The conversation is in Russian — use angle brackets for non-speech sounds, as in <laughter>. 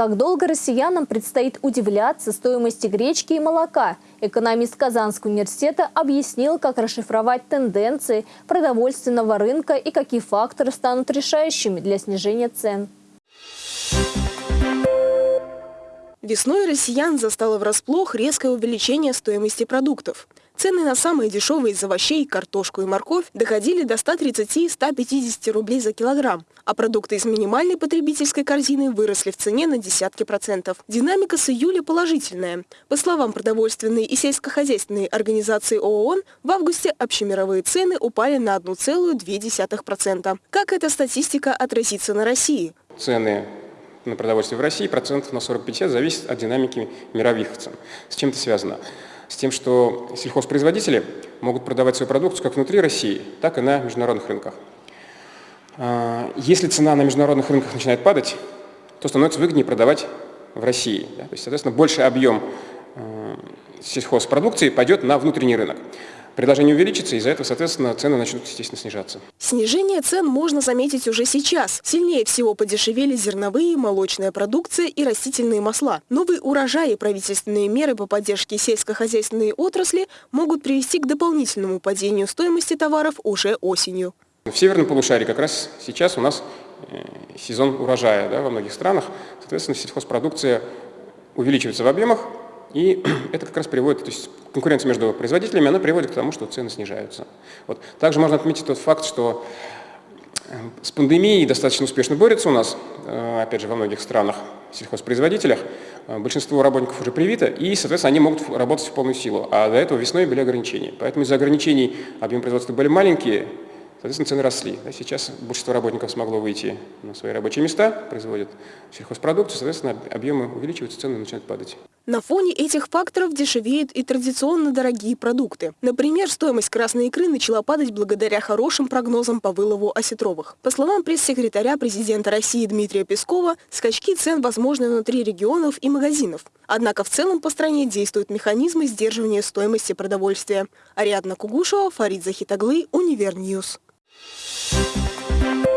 Как долго россиянам предстоит удивляться стоимости гречки и молока? Экономист Казанского университета объяснил, как расшифровать тенденции продовольственного рынка и какие факторы станут решающими для снижения цен. Весной россиян застало врасплох резкое увеличение стоимости продуктов. Цены на самые дешевые из овощей, картошку и морковь доходили до 130-150 рублей за килограмм, а продукты из минимальной потребительской корзины выросли в цене на десятки процентов. Динамика с июля положительная. По словам продовольственной и сельскохозяйственной организации ООН, в августе общемировые цены упали на 1,2%. Как эта статистика отразится на России? Цены на продовольствие в России процентов на 40-50 зависит от динамики мировых цен. С чем это связано? С тем, что сельхозпроизводители могут продавать свою продукцию как внутри России, так и на международных рынках. А, если цена на международных рынках начинает падать, то становится выгоднее продавать в России. То есть, соответственно, больший объем а, сельхозпродукции пойдет на внутренний рынок предложение увеличится, из-за этого, соответственно, цены начнут, естественно, снижаться. Снижение цен можно заметить уже сейчас. Сильнее всего подешевели зерновые, молочная продукция и растительные масла. Новые урожаи и правительственные меры по поддержке сельскохозяйственной отрасли могут привести к дополнительному падению стоимости товаров уже осенью. В северном полушарии как раз сейчас у нас э, сезон урожая да, во многих странах. Соответственно, сельхозпродукция увеличивается в объемах, и <clears throat> это как раз приводит, то есть конкуренция между производителями, она приводит к тому, что цены снижаются. Вот. Также можно отметить тот факт, что э, с пандемией достаточно успешно борются у нас, э, опять же, во многих странах, сельхозпроизводителях. Э, большинство работников уже привито, и, соответственно, они могут работать в полную силу. А до этого весной были ограничения. Поэтому из-за ограничений объем производства были маленькие, Соответственно, цены росли. Сейчас большинство работников смогло выйти на свои рабочие места, производят сельхозпродукцию, соответственно, объемы увеличиваются, цены начинают падать. На фоне этих факторов дешевеют и традиционно дорогие продукты. Например, стоимость красной икры начала падать благодаря хорошим прогнозам по вылову осетровых. По словам пресс-секретаря президента России Дмитрия Пескова, скачки цен возможны внутри регионов и магазинов. Однако в целом по стране действуют механизмы сдерживания стоимости продовольствия. Ариадна Кугушева, Фарид Захитаглы, Univer News. Thank you.